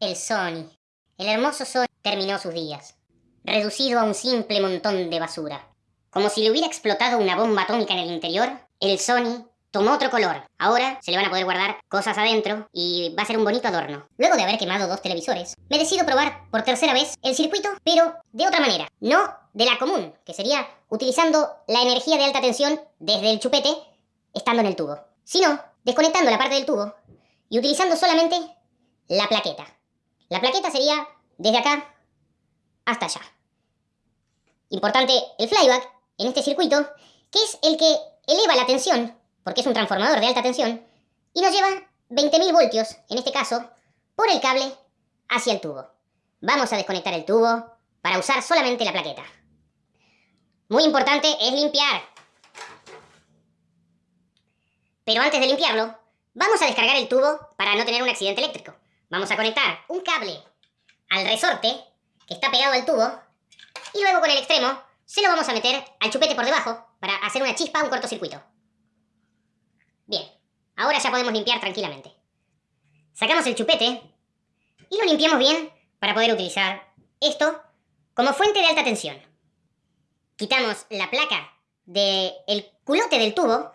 El Sony, el hermoso Sony, terminó sus días, reducido a un simple montón de basura. Como si le hubiera explotado una bomba atómica en el interior, el Sony tomó otro color. Ahora se le van a poder guardar cosas adentro y va a ser un bonito adorno. Luego de haber quemado dos televisores, me decido probar por tercera vez el circuito, pero de otra manera. No de la común, que sería utilizando la energía de alta tensión desde el chupete, estando en el tubo. Sino desconectando la parte del tubo y utilizando solamente la plaqueta. La plaqueta sería desde acá hasta allá. Importante el flyback en este circuito, que es el que eleva la tensión, porque es un transformador de alta tensión, y nos lleva 20.000 voltios, en este caso, por el cable hacia el tubo. Vamos a desconectar el tubo para usar solamente la plaqueta. Muy importante es limpiar. Pero antes de limpiarlo, vamos a descargar el tubo para no tener un accidente eléctrico. Vamos a conectar un cable al resorte que está pegado al tubo y luego con el extremo se lo vamos a meter al chupete por debajo para hacer una chispa, un cortocircuito. Bien, ahora ya podemos limpiar tranquilamente. Sacamos el chupete y lo limpiamos bien para poder utilizar esto como fuente de alta tensión. Quitamos la placa del culote del tubo.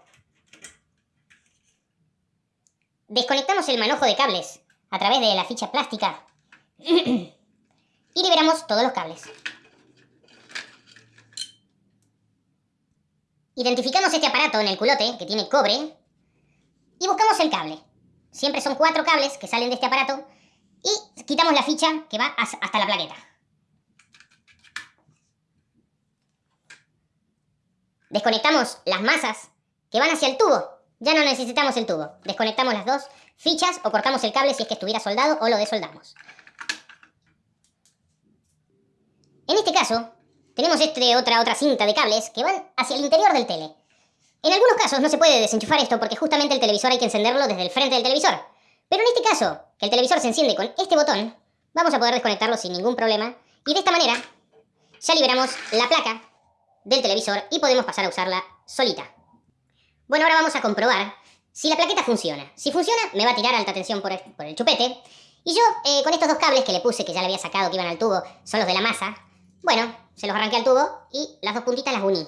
Desconectamos el manojo de cables a través de la ficha plástica y liberamos todos los cables. Identificamos este aparato en el culote que tiene cobre y buscamos el cable. Siempre son cuatro cables que salen de este aparato y quitamos la ficha que va hasta la plaqueta. Desconectamos las masas que van hacia el tubo. Ya no necesitamos el tubo. Desconectamos las dos fichas o cortamos el cable si es que estuviera soldado o lo desoldamos. En este caso, tenemos este otra, otra cinta de cables que van hacia el interior del tele. En algunos casos no se puede desenchufar esto porque justamente el televisor hay que encenderlo desde el frente del televisor. Pero en este caso, que el televisor se enciende con este botón, vamos a poder desconectarlo sin ningún problema. Y de esta manera, ya liberamos la placa del televisor y podemos pasar a usarla solita. Bueno, ahora vamos a comprobar si la plaqueta funciona. Si funciona, me va a tirar alta tensión por el, chupete. Y yo, eh, con estos dos cables que le puse, que ya le había sacado, que iban al tubo, son los de la masa, bueno, se los arranqué al tubo y las dos puntitas las uní.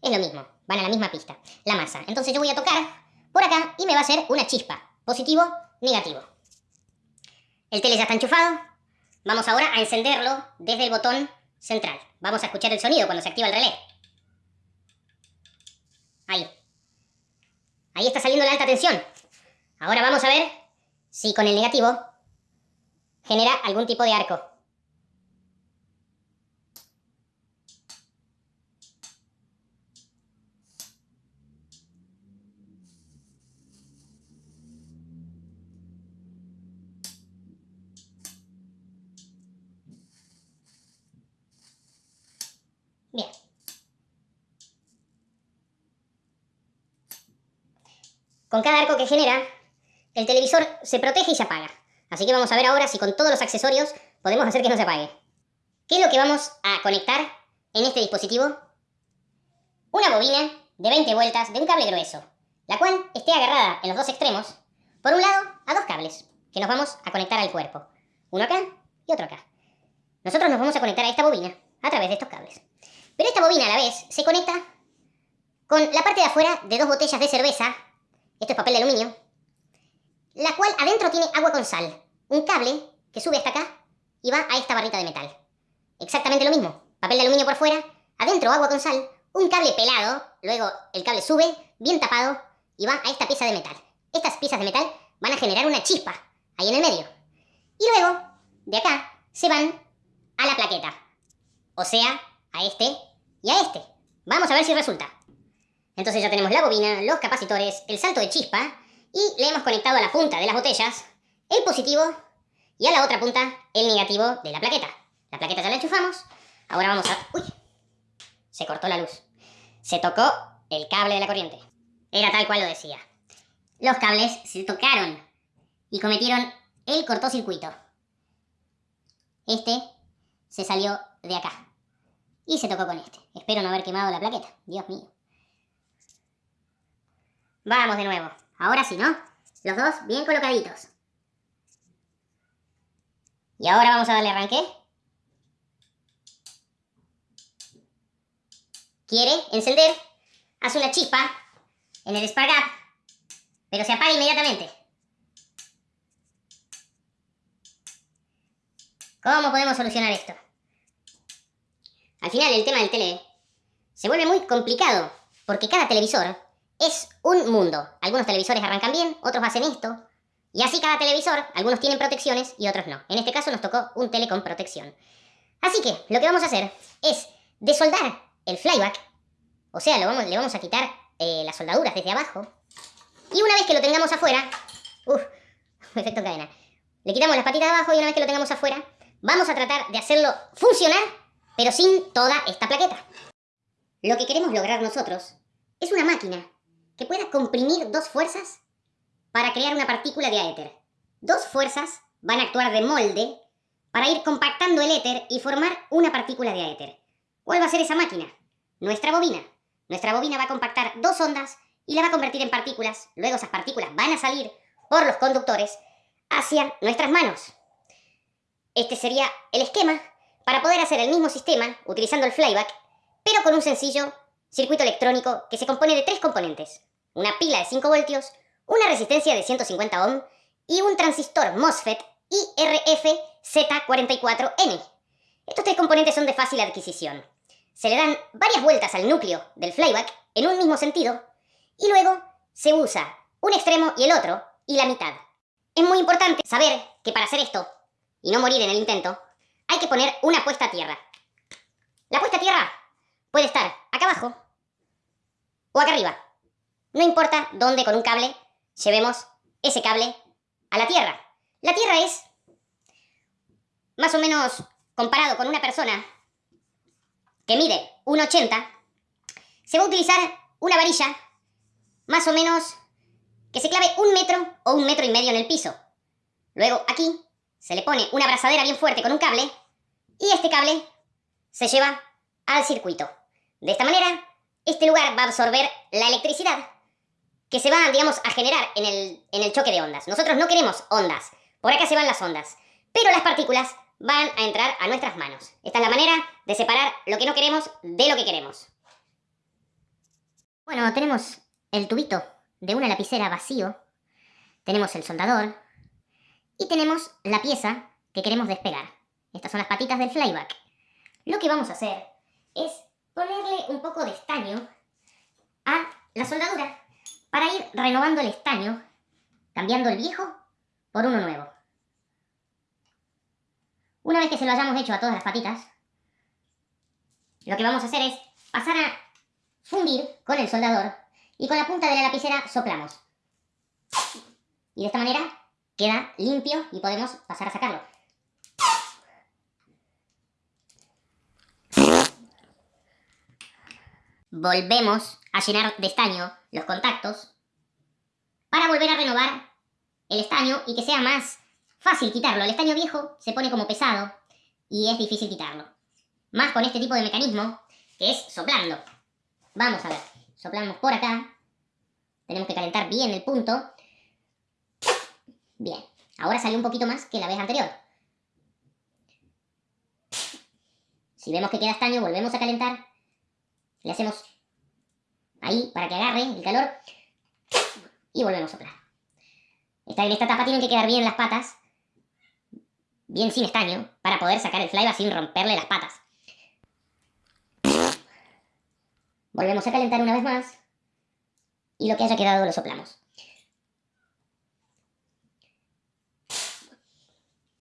Es lo mismo, van a la misma pista, la masa. Entonces yo voy a tocar por acá y me va a hacer una chispa. Positivo, negativo. El tele ya está enchufado. Vamos ahora a encenderlo desde el botón central. Vamos a escuchar el sonido cuando se activa el relé. Ahí. Ahí está saliendo la alta tensión. Ahora vamos a ver si con el negativo genera algún tipo de arco. Con cada arco que genera, el televisor se protege y se apaga. Así que vamos a ver ahora si con todos los accesorios podemos hacer que no se apague. ¿Qué es lo que vamos a conectar en este dispositivo? Una bobina de 20 vueltas de un cable grueso, la cual esté agarrada en los dos extremos, por un lado a dos cables, que nos vamos a conectar al cuerpo. Uno acá y otro acá. Nosotros nos vamos a conectar a esta bobina a través de estos cables. Pero esta bobina a la vez se conecta con la parte de afuera de dos botellas de cerveza esto es papel de aluminio, la cual adentro tiene agua con sal, un cable que sube hasta acá y va a esta barrita de metal. Exactamente lo mismo, papel de aluminio por fuera, adentro agua con sal, un cable pelado, luego el cable sube, bien tapado, y va a esta pieza de metal. Estas piezas de metal van a generar una chispa ahí en el medio. Y luego, de acá, se van a la plaqueta. O sea, a este y a este. Vamos a ver si resulta. Entonces ya tenemos la bobina, los capacitores, el salto de chispa y le hemos conectado a la punta de las botellas el positivo y a la otra punta el negativo de la plaqueta. La plaqueta ya la enchufamos. Ahora vamos a... ¡Uy! Se cortó la luz. Se tocó el cable de la corriente. Era tal cual lo decía. Los cables se tocaron y cometieron el cortocircuito. Este se salió de acá. Y se tocó con este. Espero no haber quemado la plaqueta. Dios mío. Vamos de nuevo. Ahora sí, ¿no? Los dos bien colocaditos. Y ahora vamos a darle arranque. Quiere encender, hace una chispa en el Spark Gap, pero se apaga inmediatamente. ¿Cómo podemos solucionar esto? Al final el tema del tele se vuelve muy complicado, porque cada televisor es un mundo. Algunos televisores arrancan bien, otros hacen esto. Y así cada televisor, algunos tienen protecciones y otros no. En este caso nos tocó un tele con protección. Así que lo que vamos a hacer es desoldar el flyback. O sea, lo vamos, le vamos a quitar eh, las soldaduras desde abajo. Y una vez que lo tengamos afuera... Uf, efecto cadena. Le quitamos las patitas de abajo y una vez que lo tengamos afuera, vamos a tratar de hacerlo funcionar, pero sin toda esta plaqueta. Lo que queremos lograr nosotros es una máquina que pueda comprimir dos fuerzas para crear una partícula de éter. Dos fuerzas van a actuar de molde para ir compactando el éter y formar una partícula de éter. ¿Cuál va a ser esa máquina? Nuestra bobina. Nuestra bobina va a compactar dos ondas y la va a convertir en partículas. Luego esas partículas van a salir por los conductores hacia nuestras manos. Este sería el esquema para poder hacer el mismo sistema utilizando el flyback, pero con un sencillo circuito electrónico que se compone de tres componentes. Una pila de 5 voltios, una resistencia de 150 ohm y un transistor MOSFET IRF-Z44N. Estos tres componentes son de fácil adquisición. Se le dan varias vueltas al núcleo del flyback en un mismo sentido y luego se usa un extremo y el otro y la mitad. Es muy importante saber que para hacer esto y no morir en el intento, hay que poner una puesta a tierra. La puesta a tierra puede estar acá abajo o acá arriba. No importa dónde con un cable llevemos ese cable a la Tierra. La Tierra es, más o menos comparado con una persona que mide 1,80, se va a utilizar una varilla más o menos que se clave un metro o un metro y medio en el piso. Luego aquí se le pone una abrazadera bien fuerte con un cable y este cable se lleva al circuito. De esta manera, este lugar va a absorber la electricidad que se va, digamos, a generar en el, en el choque de ondas. Nosotros no queremos ondas. Por acá se van las ondas. Pero las partículas van a entrar a nuestras manos. Esta es la manera de separar lo que no queremos de lo que queremos. Bueno, tenemos el tubito de una lapicera vacío. Tenemos el soldador. Y tenemos la pieza que queremos despegar. Estas son las patitas del flyback. Lo que vamos a hacer es ponerle un poco de estaño a la soldadura para ir renovando el estaño, cambiando el viejo por uno nuevo. Una vez que se lo hayamos hecho a todas las patitas, lo que vamos a hacer es pasar a fundir con el soldador y con la punta de la lapicera soplamos. Y de esta manera queda limpio y podemos pasar a sacarlo. Volvemos a llenar de estaño los contactos para volver a renovar el estaño y que sea más fácil quitarlo. El estaño viejo se pone como pesado y es difícil quitarlo. Más con este tipo de mecanismo que es soplando. Vamos a ver, soplamos por acá. Tenemos que calentar bien el punto. Bien, ahora salió un poquito más que la vez anterior. Si vemos que queda estaño, volvemos a calentar. Le hacemos ahí para que agarre el calor y volvemos a soplar. Esta, en esta tapa tienen que quedar bien las patas, bien sin estaño, para poder sacar el flyback sin romperle las patas. Volvemos a calentar una vez más y lo que haya quedado lo soplamos.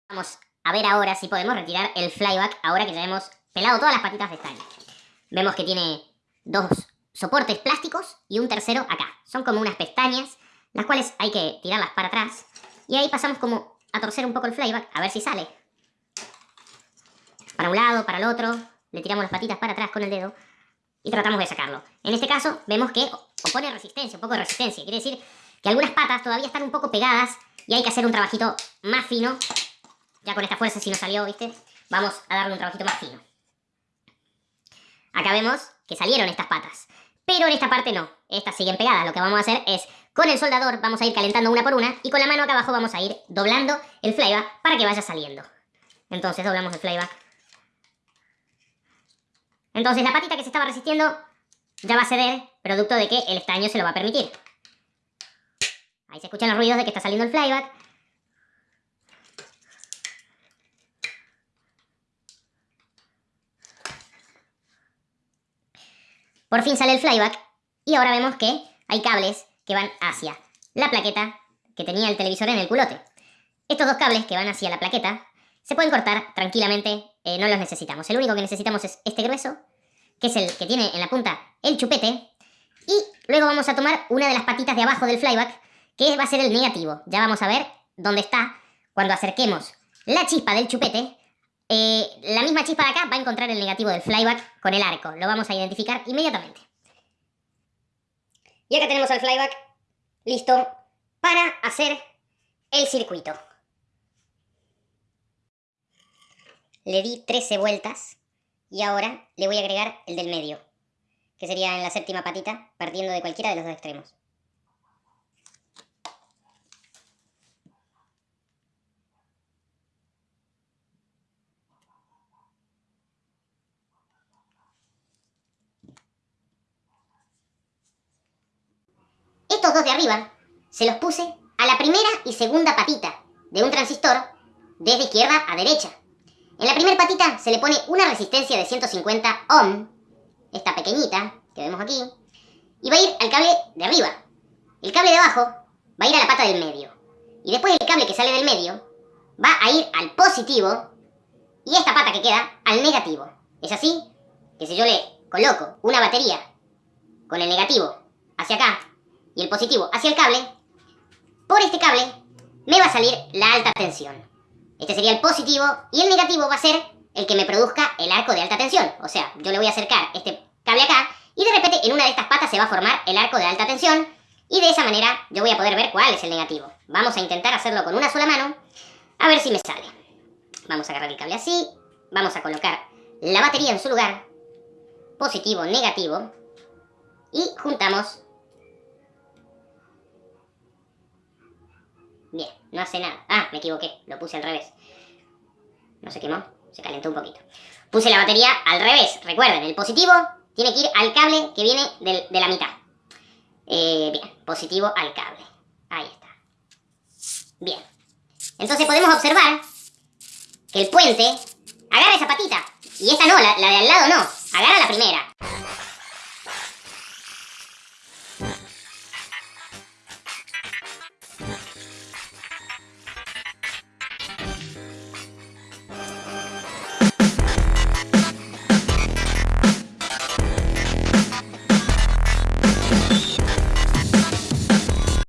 Vamos a ver ahora si podemos retirar el flyback ahora que ya hemos pelado todas las patitas de estaño. Vemos que tiene dos soportes plásticos y un tercero acá. Son como unas pestañas, las cuales hay que tirarlas para atrás. Y ahí pasamos como a torcer un poco el flyback, a ver si sale. Para un lado, para el otro, le tiramos las patitas para atrás con el dedo y tratamos de sacarlo. En este caso vemos que opone resistencia, un poco de resistencia. Quiere decir que algunas patas todavía están un poco pegadas y hay que hacer un trabajito más fino. Ya con esta fuerza si no salió, ¿viste? Vamos a darle un trabajito más fino. Acá vemos que salieron estas patas. Pero en esta parte no, estas siguen pegadas. Lo que vamos a hacer es, con el soldador vamos a ir calentando una por una y con la mano acá abajo vamos a ir doblando el flyback para que vaya saliendo. Entonces doblamos el flyback. Entonces la patita que se estaba resistiendo ya va a ceder, producto de que el estaño se lo va a permitir. Ahí se escuchan los ruidos de que está saliendo el flyback. Por fin sale el flyback y ahora vemos que hay cables que van hacia la plaqueta que tenía el televisor en el culote. Estos dos cables que van hacia la plaqueta se pueden cortar tranquilamente, eh, no los necesitamos. El único que necesitamos es este grueso, que es el que tiene en la punta el chupete. Y luego vamos a tomar una de las patitas de abajo del flyback, que va a ser el negativo. Ya vamos a ver dónde está cuando acerquemos la chispa del chupete eh, la misma chispa de acá va a encontrar el negativo del flyback con el arco. Lo vamos a identificar inmediatamente. Y acá tenemos al flyback listo para hacer el circuito. Le di 13 vueltas y ahora le voy a agregar el del medio, que sería en la séptima patita, partiendo de cualquiera de los dos extremos. De arriba se los puse a la primera y segunda patita de un transistor desde izquierda a derecha. En la primera patita se le pone una resistencia de 150 ohm, esta pequeñita que vemos aquí, y va a ir al cable de arriba. El cable de abajo va a ir a la pata del medio. Y después el cable que sale del medio va a ir al positivo y esta pata que queda al negativo. ¿Es así? Que si yo le coloco una batería con el negativo hacia acá y el positivo hacia el cable, por este cable me va a salir la alta tensión. Este sería el positivo y el negativo va a ser el que me produzca el arco de alta tensión. O sea, yo le voy a acercar este cable acá y de repente en una de estas patas se va a formar el arco de alta tensión y de esa manera yo voy a poder ver cuál es el negativo. Vamos a intentar hacerlo con una sola mano a ver si me sale. Vamos a agarrar el cable así, vamos a colocar la batería en su lugar, positivo, negativo, y juntamos Bien, no hace nada. Ah, me equivoqué, lo puse al revés. No se quemó, se calentó un poquito. Puse la batería al revés. Recuerden, el positivo tiene que ir al cable que viene de la mitad. Eh, bien, positivo al cable. Ahí está. Bien. Entonces podemos observar que el puente agarra esa patita. Y esta no, la, la de al lado no. Agarra la primera.